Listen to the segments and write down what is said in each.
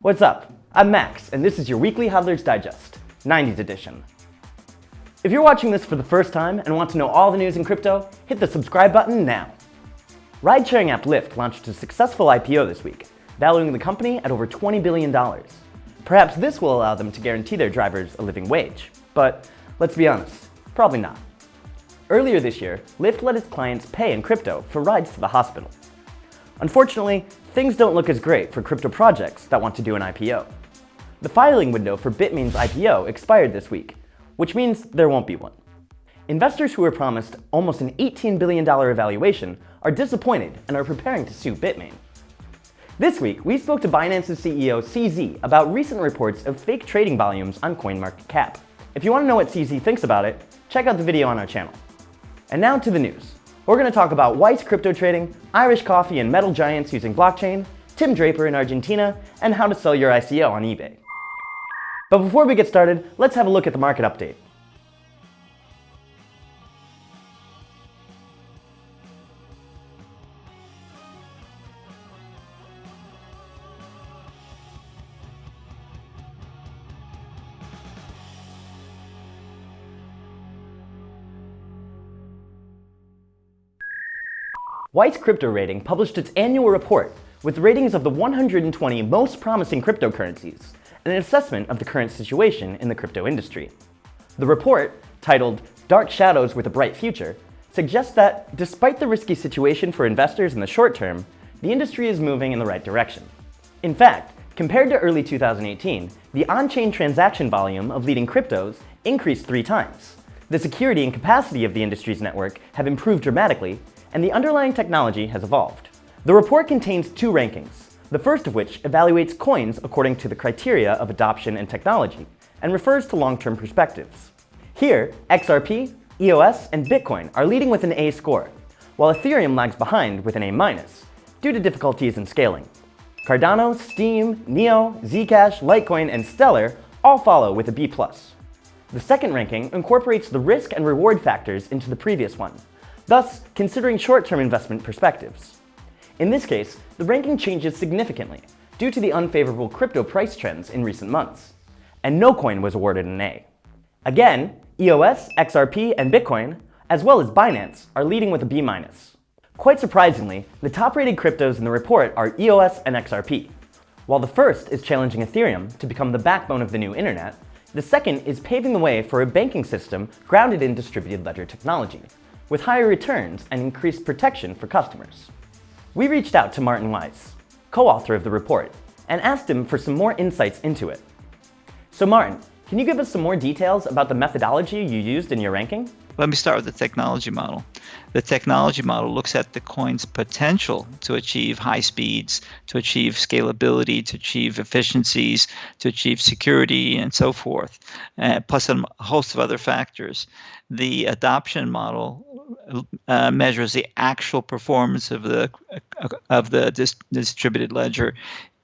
What's up? I'm Max, and this is your weekly Hodler's Digest, 90s edition. If you're watching this for the first time and want to know all the news in crypto, hit the subscribe button now. Ride-sharing app Lyft launched a successful IPO this week, valuing the company at over $20 billion. Perhaps this will allow them to guarantee their drivers a living wage. But let's be honest, probably not. Earlier this year, Lyft let its clients pay in crypto for rides to the hospital. Unfortunately, things don't look as great for crypto projects that want to do an IPO. The filing window for Bitmain's IPO expired this week, which means there won't be one. Investors who were promised almost an $18 billion evaluation are disappointed and are preparing to sue Bitmain. This week, we spoke to Binance's CEO CZ about recent reports of fake trading volumes on CoinMarketCap. If you want to know what CZ thinks about it, check out the video on our channel. And now to the news. We're going to talk about Weiss crypto trading, Irish coffee and metal giants using blockchain, Tim Draper in Argentina, and how to sell your ICO on eBay. But before we get started, let's have a look at the market update. Weiss Crypto Rating published its annual report with ratings of the 120 most promising cryptocurrencies and an assessment of the current situation in the crypto industry. The report, titled Dark Shadows with a Bright Future, suggests that despite the risky situation for investors in the short term, the industry is moving in the right direction. In fact, compared to early 2018, the on-chain transaction volume of leading cryptos increased three times. The security and capacity of the industry's network have improved dramatically, and the underlying technology has evolved. The report contains two rankings, the first of which evaluates coins according to the criteria of adoption and technology, and refers to long-term perspectives. Here, XRP, EOS, and Bitcoin are leading with an A score, while Ethereum lags behind with an A minus, due to difficulties in scaling. Cardano, Steem, Neo, Zcash, Litecoin, and Stellar all follow with a B+. The second ranking incorporates the risk and reward factors into the previous one, thus considering short-term investment perspectives. In this case, the ranking changes significantly due to the unfavorable crypto price trends in recent months, and no coin was awarded an A. Again, EOS, XRP, and Bitcoin, as well as Binance, are leading with a B-. Quite surprisingly, the top-rated cryptos in the report are EOS and XRP. While the first is challenging Ethereum to become the backbone of the new internet, the second is paving the way for a banking system grounded in distributed ledger technology, with higher returns and increased protection for customers. We reached out to Martin Weiss, co-author of the report, and asked him for some more insights into it. So Martin, can you give us some more details about the methodology you used in your ranking? Let me start with the technology model. The technology model looks at the coin's potential to achieve high speeds, to achieve scalability, to achieve efficiencies, to achieve security, and so forth, uh, plus a host of other factors. The adoption model uh, measures the actual performance of the of the dis distributed ledger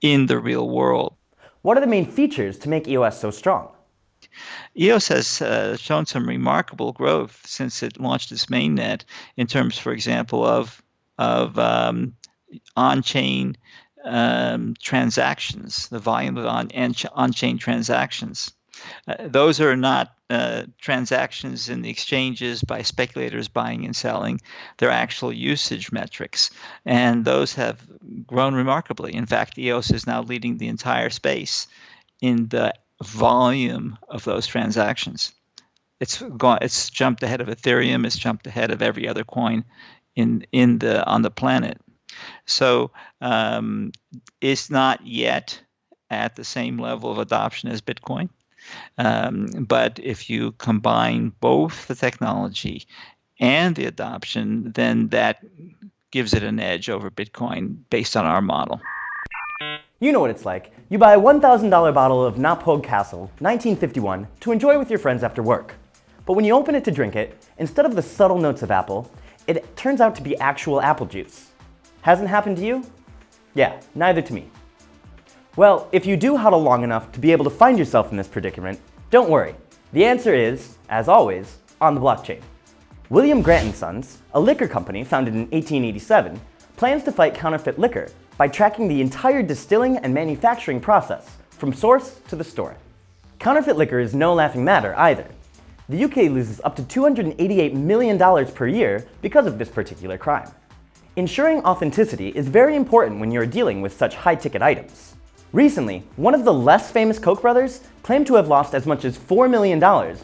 in the real world. What are the main features to make EOS so strong? EOS has uh, shown some remarkable growth since it launched its mainnet in terms, for example, of of um, on-chain um, transactions, the volume of on on-chain transactions. Uh, those are not uh, transactions in the exchanges by speculators buying and selling. They're actual usage metrics, and those have grown remarkably. In fact, EOS is now leading the entire space in the volume of those transactions. It's gone. It's jumped ahead of Ethereum. It's jumped ahead of every other coin in in the on the planet. So um, it's not yet at the same level of adoption as Bitcoin. Um, but if you combine both the technology and the adoption, then that gives it an edge over Bitcoin based on our model. You know what it's like. You buy a $1,000 bottle of Knappogue Castle, 1951, to enjoy with your friends after work. But when you open it to drink it, instead of the subtle notes of apple, it turns out to be actual apple juice. Hasn't happened to you? Yeah, neither to me. Well, if you do hodl long enough to be able to find yourself in this predicament, don't worry. The answer is, as always, on the blockchain. William Grant & Sons, a liquor company founded in 1887, plans to fight counterfeit liquor by tracking the entire distilling and manufacturing process, from source to the store. Counterfeit liquor is no laughing matter either. The UK loses up to $288 million per year because of this particular crime. Ensuring authenticity is very important when you're dealing with such high-ticket items. Recently, one of the less famous Koch brothers claimed to have lost as much as $4 million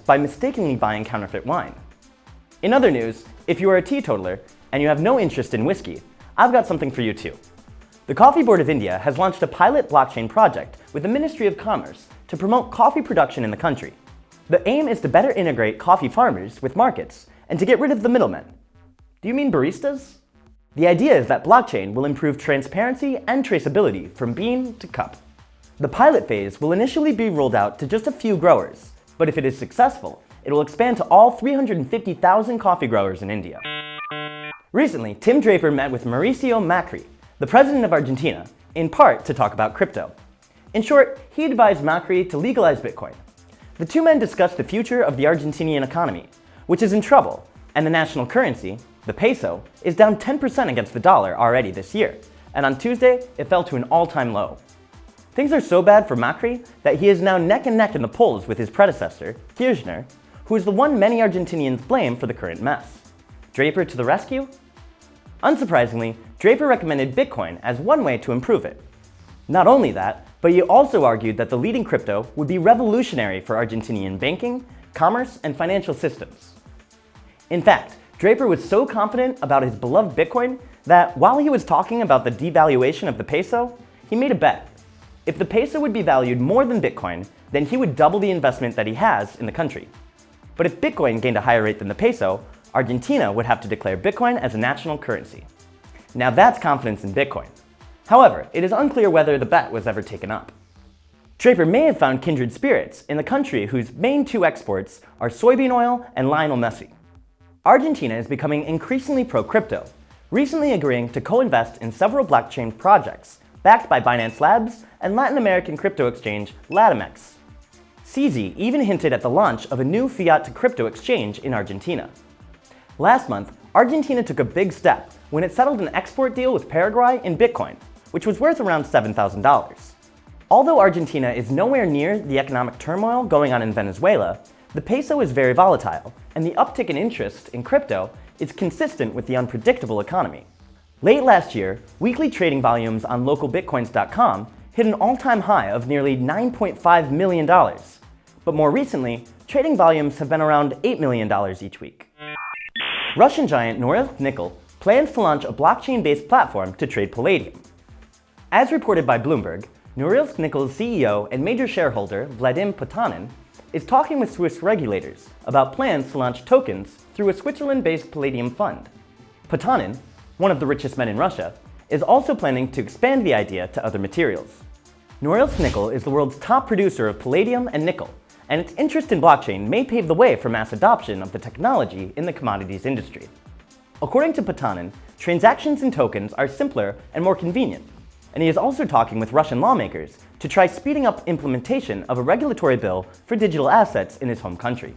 by mistakenly buying counterfeit wine. In other news, if you are a teetotaler and you have no interest in whiskey, I've got something for you too. The Coffee Board of India has launched a pilot blockchain project with the Ministry of Commerce to promote coffee production in the country. The aim is to better integrate coffee farmers with markets and to get rid of the middlemen. Do you mean baristas? The idea is that blockchain will improve transparency and traceability from bean to cup. The pilot phase will initially be rolled out to just a few growers, but if it is successful, it will expand to all 350,000 coffee growers in India. Recently, Tim Draper met with Mauricio Macri, the president of Argentina, in part to talk about crypto. In short, he advised Macri to legalize Bitcoin. The two men discussed the future of the Argentinian economy, which is in trouble, and the national currency, the peso is down 10% against the dollar already this year, and on Tuesday, it fell to an all-time low. Things are so bad for Macri that he is now neck and neck in the polls with his predecessor, Kirchner, who is the one many Argentinians blame for the current mess. Draper to the rescue? Unsurprisingly, Draper recommended Bitcoin as one way to improve it. Not only that, but he also argued that the leading crypto would be revolutionary for Argentinian banking, commerce, and financial systems. In fact, Draper was so confident about his beloved Bitcoin that while he was talking about the devaluation of the peso, he made a bet. If the peso would be valued more than Bitcoin, then he would double the investment that he has in the country. But if Bitcoin gained a higher rate than the peso, Argentina would have to declare Bitcoin as a national currency. Now that's confidence in Bitcoin. However, it is unclear whether the bet was ever taken up. Draper may have found kindred spirits in the country whose main two exports are soybean oil and Lionel Messi. Argentina is becoming increasingly pro-crypto, recently agreeing to co-invest in several blockchain projects backed by Binance Labs and Latin American crypto exchange Latamex. CZ even hinted at the launch of a new fiat-to-crypto exchange in Argentina. Last month, Argentina took a big step when it settled an export deal with Paraguay in Bitcoin, which was worth around $7,000. Although Argentina is nowhere near the economic turmoil going on in Venezuela, the peso is very volatile, and the uptick in interest in crypto is consistent with the unpredictable economy. Late last year, weekly trading volumes on localbitcoins.com hit an all-time high of nearly $9.5 million. But more recently, trading volumes have been around $8 million each week. Russian giant Norilsk Nickel plans to launch a blockchain-based platform to trade palladium. As reported by Bloomberg, Norilsk Nickel's CEO and major shareholder, Vadim Potanin, is talking with Swiss regulators about plans to launch tokens through a Switzerland-based Palladium fund. Potanin, one of the richest men in Russia, is also planning to expand the idea to other materials. Norilsk Nickel is the world's top producer of palladium and nickel, and its interest in blockchain may pave the way for mass adoption of the technology in the commodities industry. According to Potanin, transactions in tokens are simpler and more convenient, and he is also talking with Russian lawmakers to try speeding up implementation of a regulatory bill for digital assets in his home country.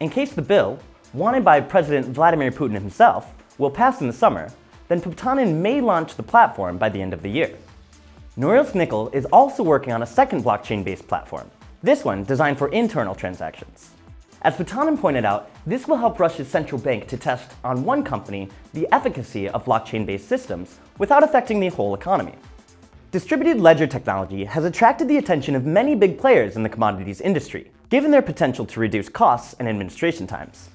In case the bill, wanted by President Vladimir Putin himself, will pass in the summer, then Potanin may launch the platform by the end of the year. Norilsk Nickel is also working on a second blockchain-based platform, this one designed for internal transactions. As Potanin pointed out, this will help Russia's central bank to test on one company the efficacy of blockchain-based systems without affecting the whole economy. Distributed ledger technology has attracted the attention of many big players in the commodities industry, given their potential to reduce costs and administration times.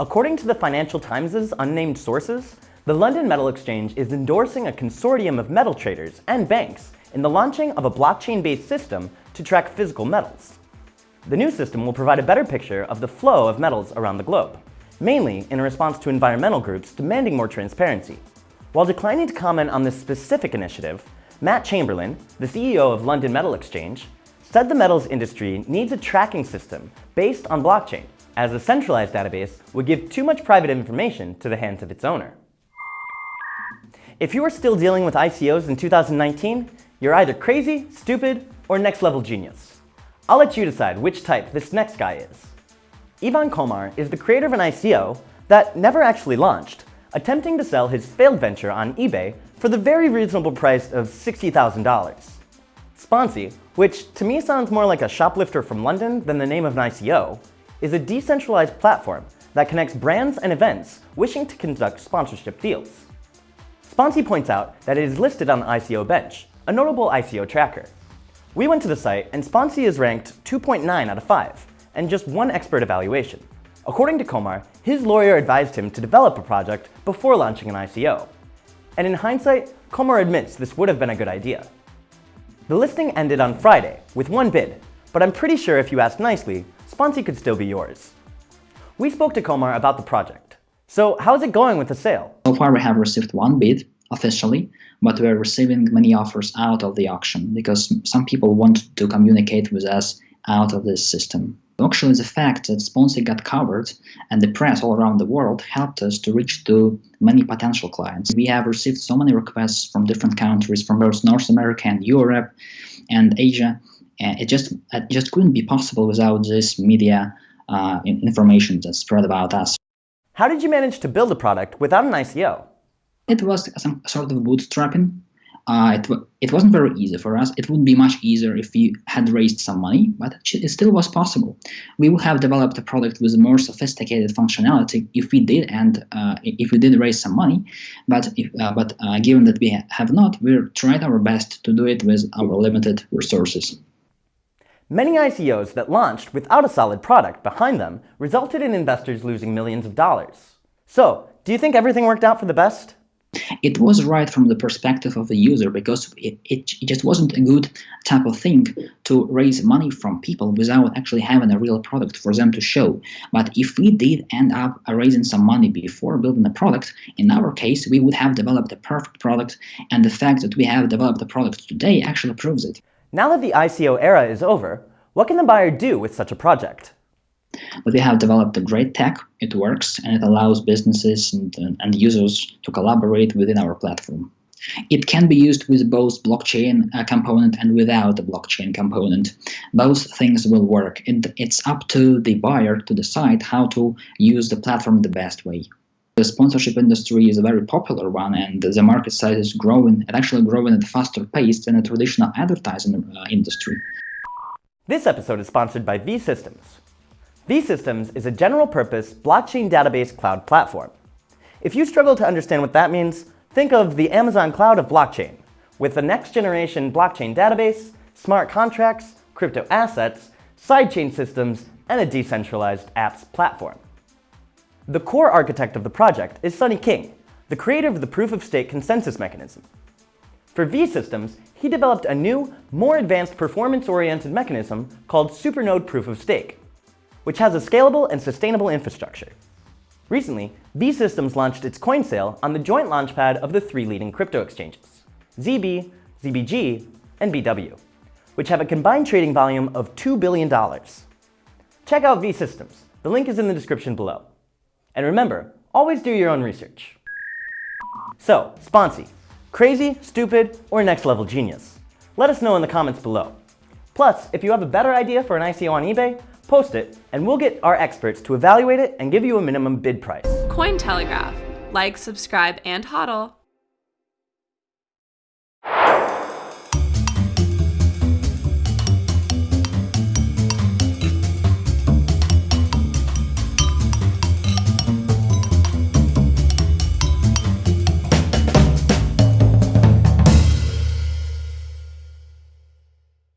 According to the Financial Times' unnamed sources, the London Metal Exchange is endorsing a consortium of metal traders and banks in the launching of a blockchain-based system to track physical metals. The new system will provide a better picture of the flow of metals around the globe, mainly in response to environmental groups demanding more transparency. While declining to comment on this specific initiative, Matt Chamberlain, the CEO of London Metal Exchange, said the metals industry needs a tracking system based on blockchain, as a centralized database would give too much private information to the hands of its owner. If you are still dealing with ICOs in 2019, you're either crazy, stupid, or next level genius. I'll let you decide which type this next guy is. Ivan Komar is the creator of an ICO that never actually launched, attempting to sell his failed venture on eBay for the very reasonable price of $60,000. Sponsy, which to me sounds more like a shoplifter from London than the name of an ICO, is a decentralized platform that connects brands and events wishing to conduct sponsorship deals. Sponsy points out that it is listed on the ICO Bench, a notable ICO tracker. We went to the site and Sponsy is ranked 2.9 out of 5, and just one expert evaluation. According to Komar, his lawyer advised him to develop a project before launching an ICO. And in hindsight, Komar admits this would have been a good idea. The listing ended on Friday with one bid, but I'm pretty sure if you asked nicely, Sponsy could still be yours. We spoke to Komar about the project. So how's it going with the sale? So far we have received one bid officially, but we're receiving many offers out of the auction because some people want to communicate with us out of this system. Actually, the fact that Sponsy got covered and the press all around the world helped us to reach to many potential clients. We have received so many requests from different countries, from both North America and Europe and Asia. And it just it just couldn't be possible without this media uh, information that spread about us. How did you manage to build a product without an ICO? It was some sort of bootstrapping. Uh, it, it wasn't very easy for us. It would be much easier if we had raised some money, but it still was possible. We would have developed a product with more sophisticated functionality if we did, and uh, if we did raise some money. But if, uh, but uh, given that we have not, we tried our best to do it with our limited resources. Many ICOs that launched without a solid product behind them resulted in investors losing millions of dollars. So, do you think everything worked out for the best? It was right from the perspective of the user because it, it just wasn't a good type of thing to raise money from people without actually having a real product for them to show. But if we did end up raising some money before building a product, in our case, we would have developed a perfect product, and the fact that we have developed a product today actually proves it. Now that the ICO era is over, what can the buyer do with such a project? But we have developed a great tech, it works, and it allows businesses and, and users to collaborate within our platform. It can be used with both blockchain uh, component and without the blockchain component. Both things will work. It, it's up to the buyer to decide how to use the platform the best way. The sponsorship industry is a very popular one and the market size is growing and actually growing at a faster pace than the traditional advertising uh, industry. This episode is sponsored by vSystems. vSystems is a general-purpose blockchain database cloud platform. If you struggle to understand what that means, think of the Amazon cloud of blockchain, with the next-generation blockchain database, smart contracts, crypto assets, sidechain systems, and a decentralized apps platform. The core architect of the project is Sunny King, the creator of the proof-of-stake consensus mechanism. For vSystems, he developed a new, more advanced performance-oriented mechanism called Supernode Proof of Stake, which has a scalable and sustainable infrastructure. Recently, vSystems launched its coin sale on the joint launchpad of the three leading crypto exchanges, ZB, ZBG, and BW, which have a combined trading volume of $2 billion. Check out V Systems. The link is in the description below. And remember, always do your own research. So, Sponsy, Crazy, stupid, or next level genius? Let us know in the comments below. Plus, if you have a better idea for an ICO on eBay, post it, and we'll get our experts to evaluate it and give you a minimum bid price. Cointelegraph. Like, subscribe, and hodl.